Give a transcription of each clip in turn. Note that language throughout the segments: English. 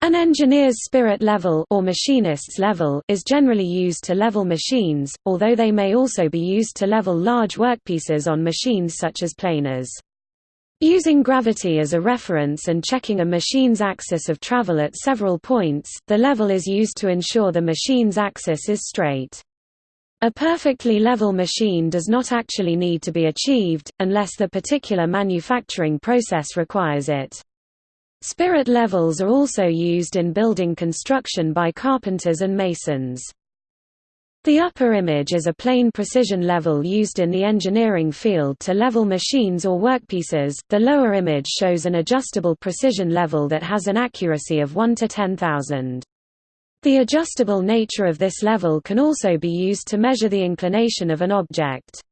An engineer's spirit level or machinist's level is generally used to level machines, although they may also be used to level large workpieces on machines such as planers. Using gravity as a reference and checking a machine's axis of travel at several points, the level is used to ensure the machine's axis is straight. A perfectly level machine does not actually need to be achieved, unless the particular manufacturing process requires it. Spirit levels are also used in building construction by carpenters and masons. The upper image is a plane precision level used in the engineering field to level machines or workpieces, the lower image shows an adjustable precision level that has an accuracy of 1 to 10,000. The adjustable nature of this level can also be used to measure the inclination of an object.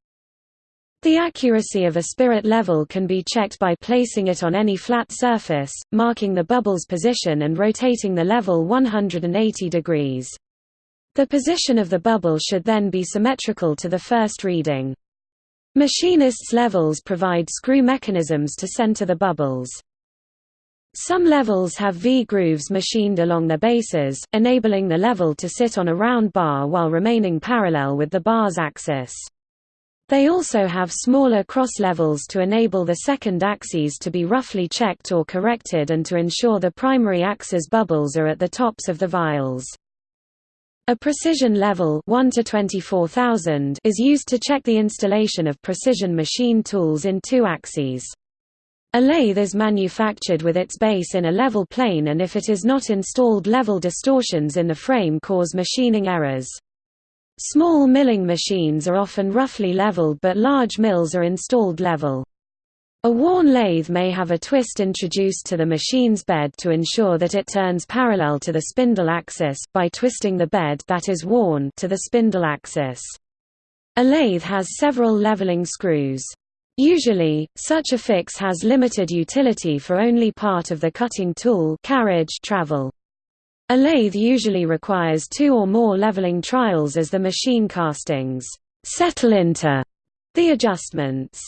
The accuracy of a spirit level can be checked by placing it on any flat surface, marking the bubble's position and rotating the level 180 degrees. The position of the bubble should then be symmetrical to the first reading. Machinists' levels provide screw mechanisms to center the bubbles. Some levels have V-grooves machined along their bases, enabling the level to sit on a round bar while remaining parallel with the bar's axis. They also have smaller cross levels to enable the second axes to be roughly checked or corrected and to ensure the primary axis bubbles are at the tops of the vials. A precision level 1 to 24,000 is used to check the installation of precision machine tools in two axes. A lathe is manufactured with its base in a level plane and if it is not installed level distortions in the frame cause machining errors. Small milling machines are often roughly leveled but large mills are installed level. A worn lathe may have a twist introduced to the machine's bed to ensure that it turns parallel to the spindle axis, by twisting the bed that is worn to the spindle axis. A lathe has several leveling screws. Usually, such a fix has limited utility for only part of the cutting tool carriage travel. A lathe usually requires two or more leveling trials as the machine castings settle into the adjustments.